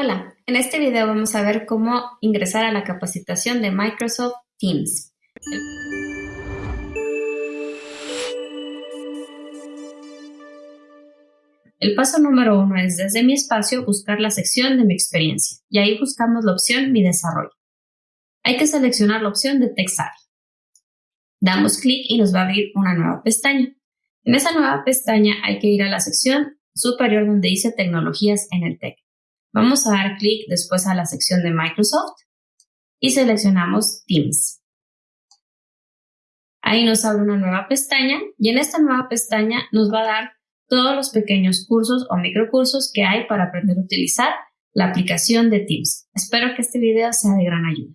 Hola, en este video vamos a ver cómo ingresar a la capacitación de Microsoft Teams. El paso número uno es desde mi espacio buscar la sección de mi experiencia y ahí buscamos la opción Mi desarrollo. Hay que seleccionar la opción de TextAria. Damos clic y nos va a abrir una nueva pestaña. En esa nueva pestaña hay que ir a la sección superior donde dice Tecnologías en el TEC. Vamos a dar clic después a la sección de Microsoft y seleccionamos Teams. Ahí nos abre una nueva pestaña y en esta nueva pestaña nos va a dar todos los pequeños cursos o microcursos que hay para aprender a utilizar la aplicación de Teams. Espero que este video sea de gran ayuda.